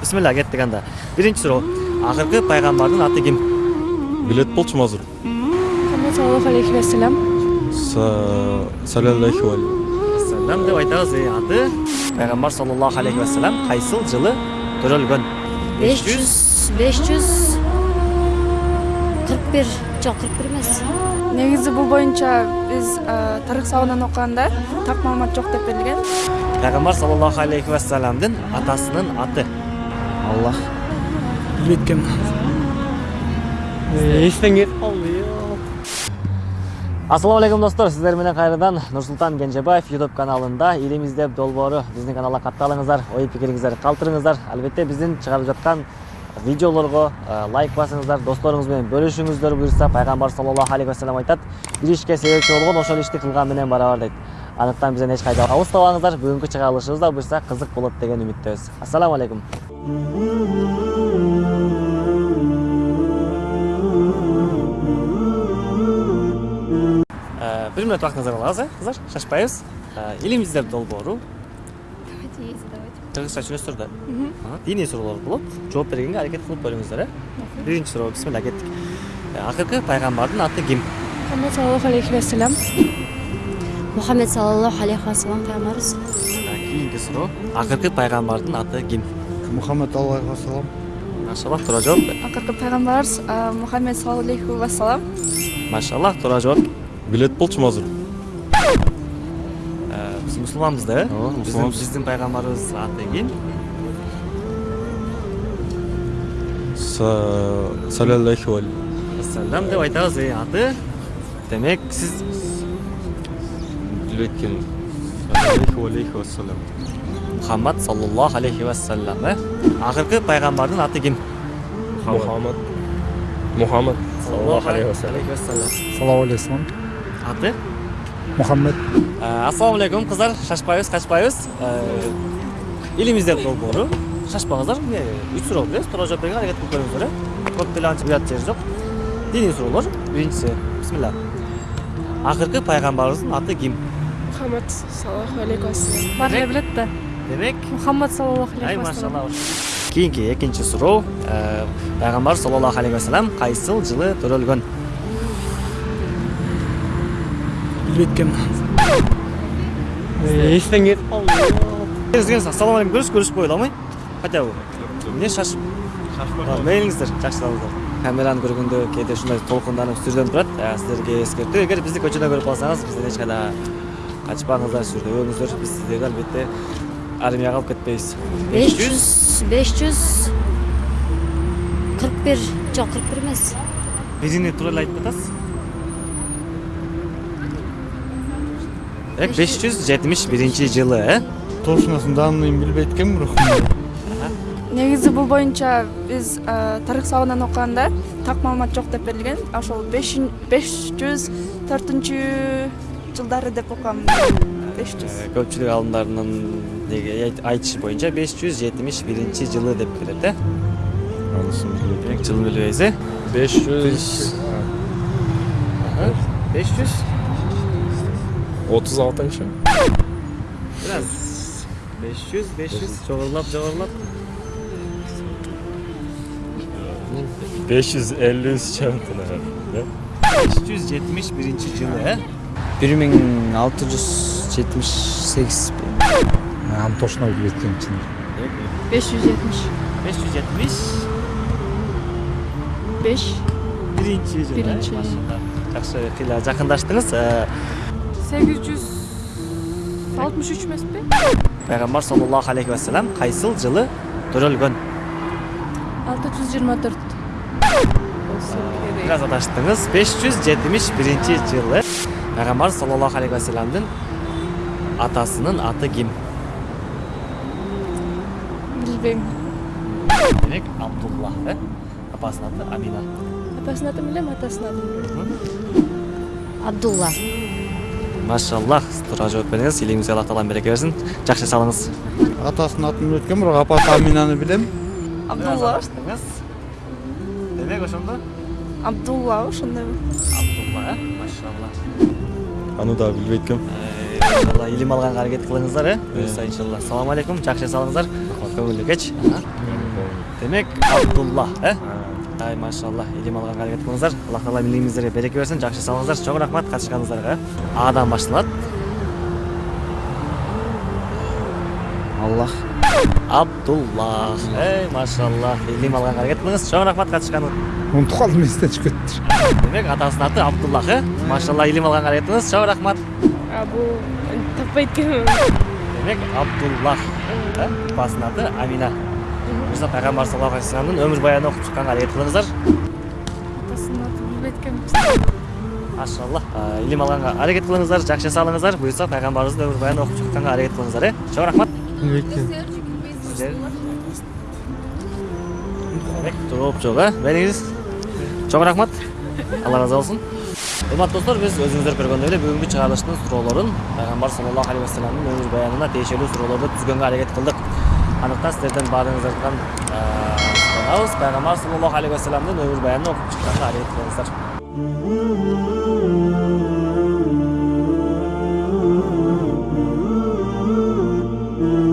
бисмилля кеттик анда биринчи суроо акыркы пайгамбардын аты ким билет болчумун азыр Muhammed sallallohu alayhi vasallam. салаллаху алейхи вассалам деп айтабыз аты пайгамбар саллаллаху алейхи вассалам кайсыл жылы төрөлгөн беш жүз беш жүз кырк бир жок кырк бир эмес Негизи бул боюнча биз тарых сабагынан окуганда так маалымат жок деп берилген. пайгамбар саллаллаху алейхи вассаламдын атасынын аты аллах билбейт эстен ассалому алейкум достор сиздер менен кайрадан нурсултан кенжебаев youtube каналында илим издеп долбоору биздин каналга катталыңыздар ой пикириңиздерди калтырыңыздар албетте биздин чыгарып жаткан видеолорго лайк басыңыздар досторуңуз менен бөлүшүңүздөр буюрса пайгамбар саллаллаху алейхи вассалам айтат бир ишке себепчи болгон ошол ишти кылган менен барабар дейт андыктан бизден эч кайда алыстабаңыздар бүгүнкү чыгарылышыбыз да буюрса кызык болот деген үмүттөбүз ассаламу алейкум Э, бир мүнөт убактыңызды алабыз э кыздар шашпайбыз Э, илим издеп долбоору кыргызча түшүнөсүздөр да диний суроолор болот жооп бергенге аракет кылып көрүңүздөр э биринчи суроо бисмилля кеттик акыркы пайгамбардын аты ким Muhammed sallallohu alayhi vasallam. мухаммед саллаллаху алейхи вассалам пайгамбарыбыз кийинки суроо акыркы пайгамбардын аты ким мухаммад аллаху ассалам машаллах туура жооп Акыркы пайгамбарыбыз sallallohu alayhi vasallam. машаллах туура жооп билет болчумун азыр Э, биз мусулманбыз да э Ооба, биздин пайгамбарыбыз аты ким салаллаху алейхи ассалам деп айтабыз аты демек сиз билбейт алейхи мухаммад саллаллаху алейхи вассалам э акыркы пайгамбардын аты ким? Мухаммад. Мухаммад. Саллаллаху алейхи вассалам саламу алейкум аты? Мухаммед Э, ассалому алейкум кыздар шашпайбыз качпайбыз Э, илим издеп долбоору шашпаңыздар эмне үч суроо беребиз туура жооп берүүгө аракет кылып көрүңүздөр э көп деле анча уят жери жок диний суроолор биринчиси бисмилля акыркы пайгамбарыбыздын аты ким? Sallallohu alayhi vasallam. Бар эле билет да. демек? Ай alayhi vasallam. машалла кийинки экинчи суроо Э, пайгамбар саллаллаху алейхи вассалам кайсыл жылы төрөлгөн? Билбейт экенмин эстен келиңиз ассалому алейкум көрүш көрүшүп коелу алмай хотя бы. Эмне шашып мейлиңиздер жакшы салыңыздар камераны көргөндө кээде ушундай толкунданып сүрдөнүп турат Э, сиздерге эскертүү эгер бизди көчөдө көрүп калсаңыз бизден эч кайда качпаңыздар сүрдөбөңүздөр биз сиздерди албетте армияга алып кетпейбиз беш жүз беш жүз. кырк бир жок кырк бир эмес бирини туура эле айтып демек беш жүз жетимиш биринчи жылы э точносын данныйын билбейт экенмин бирок Негизи бул боюнча биз тарых сабагынан окуганда так маалымат жок деп берилген. Ошол 504-4 жылдары деп окугам. 500. Э, көпчүлүк аалымдардын деги айтышы боюнча беш жүз жетимиш биринчи жылы деп берет э анысын билбейт демек жылын билбейбиз э беш жүз беш жүз отуз алтынчы бир аз беш жүз беш жүз жогорулап жогорулап беш жүз элүүнчү беш жүз жетимиш биринчи жылы э бир миң алты жүз жетимиш сегиз аны точно билбейт экенмин чын 570. беш жүз жетимиш 5 биринчи жылы Биринчи. э машалла жакшы кыйла жакындаштыңыз Э, 863 эмеспи? пайгамбар саллаллаху алейхи вассалам кайсыл жылы төрөлгөн 624. бир аз адаштыңыз беш жүз жетимиш биринчи жылы пайгамбар саллаллаху алейхи вассаламдын атасынын аты ким Билбейм. демек абдулла э апасынын аты амина Атасынын атын билем, атасынын атын абдулла машаллах туура жооп бердиңиз илимиңизге аллах таалам береке берсин жакшы салыңыз атасынын атын билбейт экенмин бирок апасы аминаны билем Абдулла. демек ошондо Абдулла ошондойбу. абдулла э машалла. Аны дагы билбейт экенмин иншалла илим алганга аракет кылыңыздар э буюрса иншалла. Ассаламу алейкум жакшы салыңыздар. Көңүлдүү кеч демек абдулла э ай машалла илим алганга аракет кылыңыздар аллах таала илимиңиздерге береке берсин жакшы салыңыздар. Чоң рахмат катышканыңыздарга адан башталат аллах абдулла эй машалла илим алганга аракет кылыңыз чоң рахмат катышканыңыз унутуп калдым эстен чыгып кетти демек атасынын аты абдуллах э машалла илим алганга аракет кылыңыз чоң рахмат а бул таппай демек абдуллах э апасынын аты амина мырза пайгамбар саллаллаху алейхи вассаламдын өмүр баянын окуп чыкканга аракет кылыңыздар атасынын атын билбей эткенмин машалла А, илим алганга аракет кылыңыздар жакшы салыңыздар буюрса пайгамбарыбыздын өмүр баянын окуп чыкканга аракет кылыңыздар э чоң рахмат демек жооп жок э бериңиз чоң рахмат алла ыраазы болсун урматтуу достор биз өзүңүздөр көргөндөй эле бүгүнкү чыгарылыштын суроолорун пайгамбар саллаллаху алейхи вассаламдын өмүр баянына тиешелүү суроолорду түзгөнгө аракет кылдык андыктан сиздерден баарыңыздардан суранабыз пайгамбар саллаллаху алейхи вассаламдын өмүр баянын окуп чыкканга аракет кылыңыздар